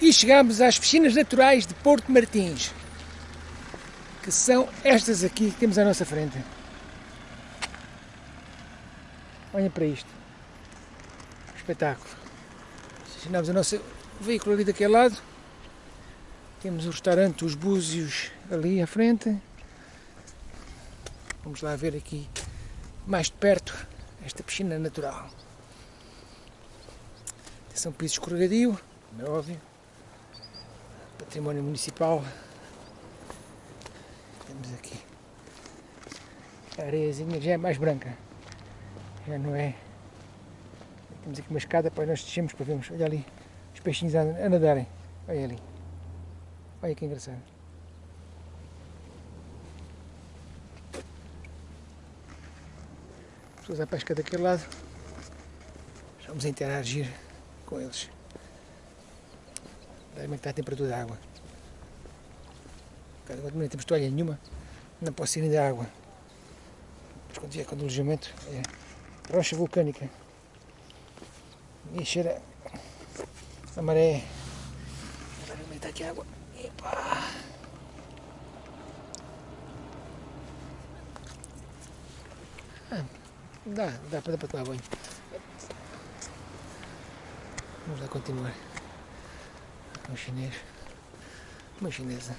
E chegamos às piscinas naturais de Porto Martins, que são estas aqui que temos à nossa frente. Olhem para isto. Espetáculo. Estacionamos o nosso veículo ali daquele lado. Temos o restaurante Os Búzios ali à frente. Vamos lá ver aqui mais de perto esta piscina natural. Atenção piso escorregadio, como é óbvio. Património municipal. Temos aqui a areiazinha já é mais branca. Já não é. Temos aqui uma escada para nós descermos para vermos. Olha ali os peixinhos a a nadarem. Olha ali. Olha que engraçado. Pessoas à pesca daquele lado. Vamos interagir com eles. Como é a temperatura da água. Quando não temos toalha nenhuma, não posso ir da água. Mas quando vier com o alojamento, é rocha vulcânica. E cheira a maré. Agora que está aqui a água? Epa! Ah, dá, dá para, dá para tomar banho. Vamos lá continuar. Um chinês. Uma chinesa.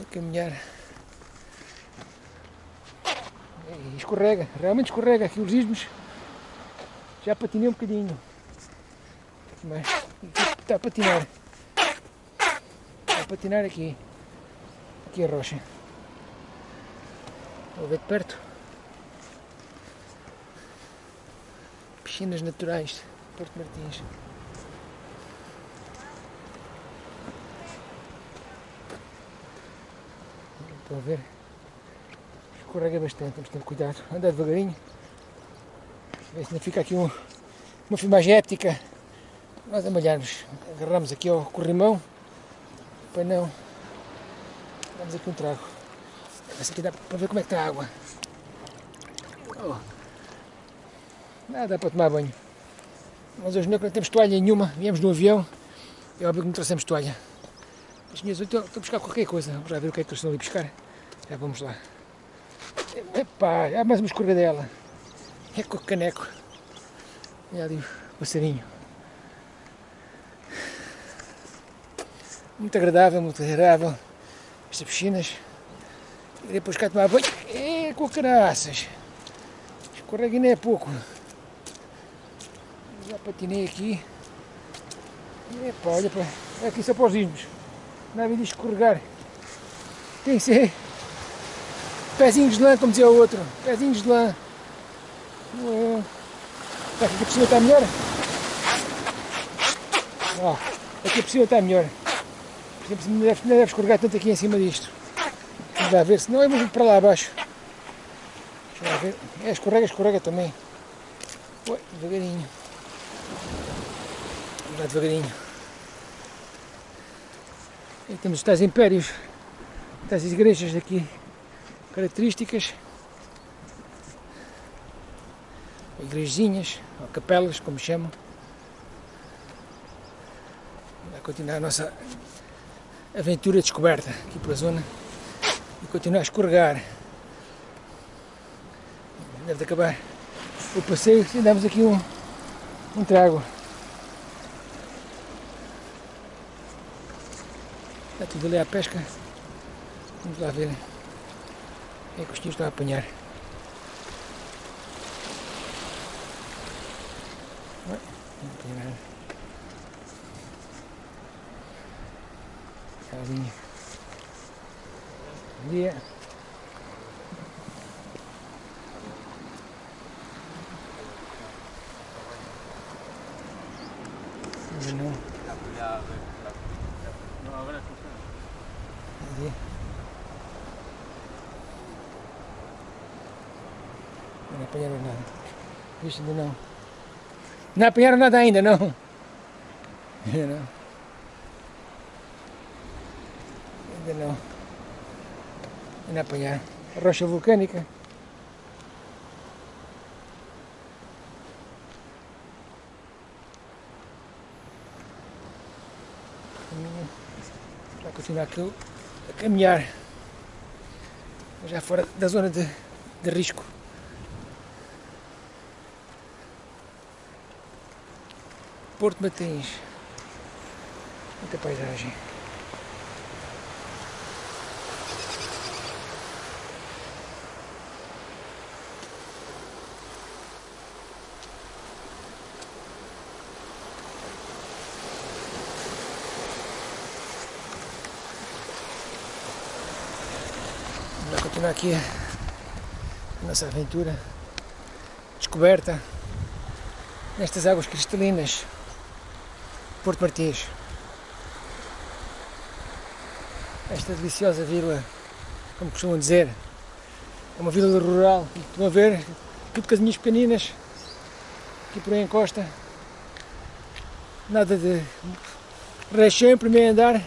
A caminhar. E escorrega, realmente escorrega aqui os ismos. Já patinei um bocadinho. Mas está a patinar. Está a patinar aqui. Aqui a rocha. Vou ver de perto. Piscinas naturais, Porto Martins. Estão a ver? Escorrega bastante, que ter cuidado. Andar devagarinho. Ver se não fica aqui um, uma filmagem épica. Nós a malharmos. Agarramos aqui ao corrimão para não. Damos aqui um trago. Essa aqui dá para ver como é que está a água. Oh. Nada dá para tomar banho. Mas hoje não temos toalha nenhuma, viemos no avião, é óbvio que não trouxemos toalha. As minhas estou, estou a buscar qualquer coisa, vamos lá ver o que é que eles estão ali buscar. Já vamos lá. Epá, há mais uma escorregadela. É com o caneco. Olha ali o passarinho. Muito agradável, muito agradável. Estas piscinas. E depois cá tomar banho. É com caraças. Escorrega nem é pouco. Já patinei aqui. Epa, olha para. É aqui só para os ismos. Não há de escorregar. Tem que ser. Pezinhos de lã, como dizia o outro. Pezinhos de lã. Oh. Aqui a piscina está melhor? Ó, aqui a piscina está melhor. Por exemplo, não deve, não deve escorregar tanto aqui em cima disto. Vamos lá ver, senão é muito para lá abaixo. Deixa ver. É, escorrega, escorrega também. Oi, devagarinho. Vamos lá devagarinho. E temos os tais impérios, tais igrejas aqui, características. Igrejinhas, ou capelas, como chamam. Vai continuar a nossa aventura de descoberta aqui pela zona e continuar a escorregar. Deve de acabar o passeio se damos aqui um, trago. Está tudo ali à pesca. Vamos lá ver é que os tios estão a apanhar. Não tem nada. Carinha. Bom dia. Não. Dia. Não apanharam nada. Visto ainda não. Não apanharam nada ainda, não. Não. Ainda não. Ainda apanharam. Rocha vulcânica. caminho para continuar aqui a caminhar já fora da zona de, de risco. Porto Martins. Muita paisagem. Vamos continuar aqui a nossa aventura. Descoberta nestas águas cristalinas. Porto Martins. Esta deliciosa vila, como costumam dizer, é uma vila rural. Estão a ver, tudo casinhas pequeninas, aqui por aí encosta. Nada de rechém, primeiro andar.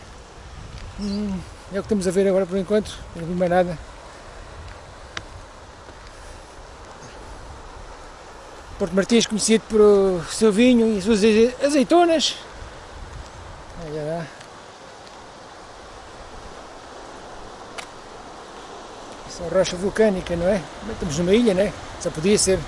Hum, é o que estamos a ver agora por enquanto, não vi mais nada. Porto Martins conhecido por o seu vinho e as suas azeitonas. Olha lá. Essa rocha vulcânica, não é? Estamos numa ilha, não é? Só podia ser.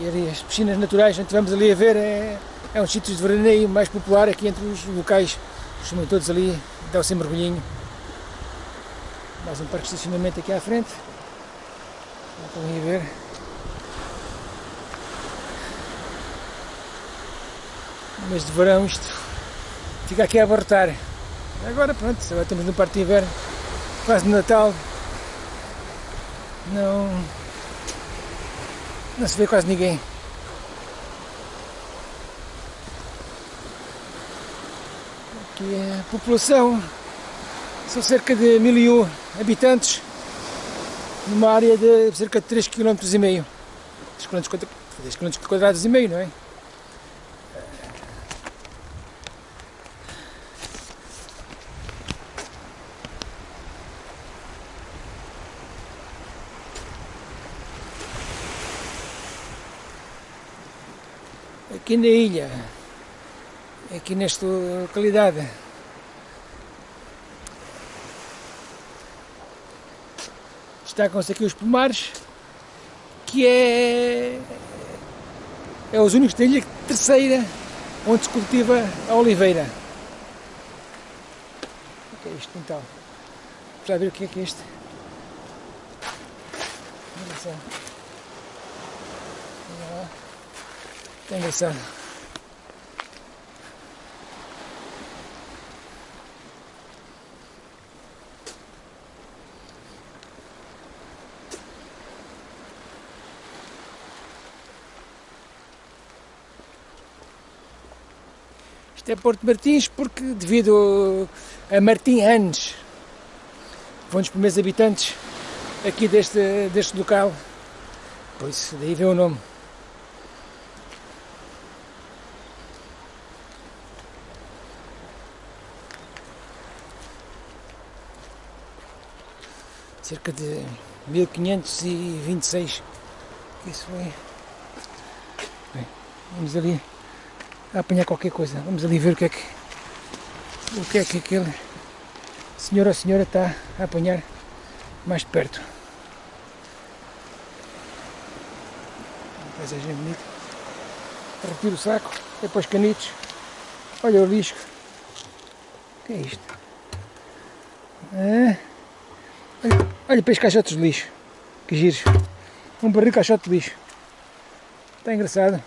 E as piscinas naturais, onde estivemos ali a ver, é, é um sítio de veraneio mais popular aqui entre os locais. Costumam todos ali, dá-se mergulhinho. Mais um parque de estacionamento aqui à frente. Estão aí a ver. Mês de verão isto fica aqui a abarrotar. Agora pronto, agora estamos no parque de inverno, quase Natal. Não, não se vê quase ninguém. Aqui é a população são cerca de 1001 habitantes numa área de cerca de 3 km e meio. 3 km, 3 km quadrados e meio, não é? Aqui na ilha, aqui nesta localidade, destacam-se aqui os pomares, que é, é os únicos da ilha terceira onde se cultiva a oliveira. O que é isto então? Lá ver o que é que é isto. Engraçado. É engraçado. Isto é Porto Martins porque devido a Martim Anes, foi um dos primeiros habitantes aqui deste, deste local, pois daí vem o nome. Cerca de 1526, isso foi. Bem, vamos ali a apanhar qualquer coisa. Vamos ali ver o que é que o que é que aquele senhor ou senhora está a apanhar mais perto. Uma paisagem bonita. Retiro o saco, depois canitos. Olha o lixo. O que é isto? Ah, olha, olha para estes caixotes de lixo. Que giros. Um barril de caixote de lixo. Está engraçado.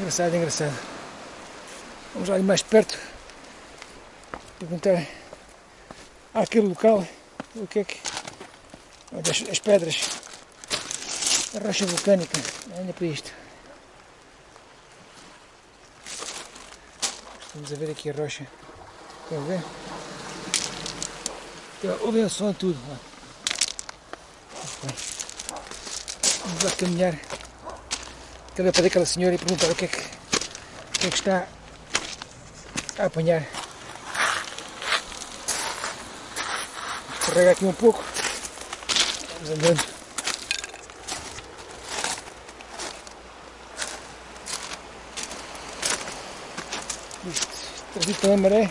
Engraçado, engraçado. Vamos lá ali mais perto. Perguntar àquele local o que é que. As, as pedras. A rocha vulcânica. Olha para isto. Estamos a ver aqui a rocha. Estão a ver? Então, ouvem o som tudo. Vamos lá caminhar também para aquela senhora e perguntar o que é que, o que, é que está a apanhar. Escorrega aqui um pouco. Vamos andando. Trazido pela maré.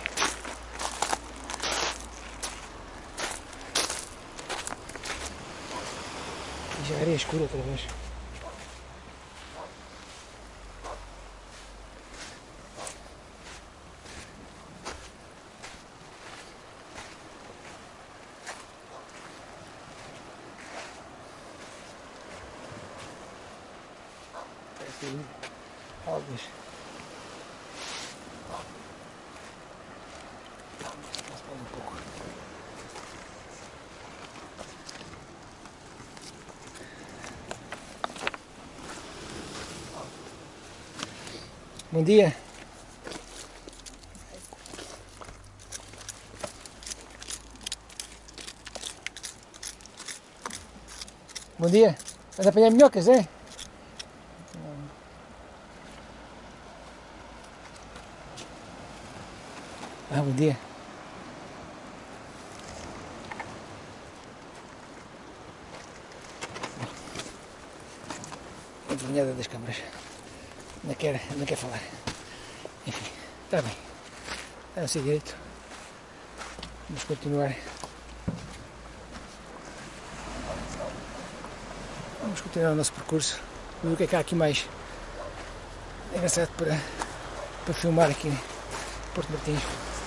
E já era escuro outra vez. Pouco. Bom dia. Bom dia. Vas a apanhar minhocas, é? Ah, bom dia. Envergonhada das câmaras. Não quer, não quer falar. Enfim, está bem. Está a ser direito. Vamos continuar. Vamos continuar o nosso percurso. Ver o que é que há aqui mais engraçado para, para filmar aqui em Porto Martins.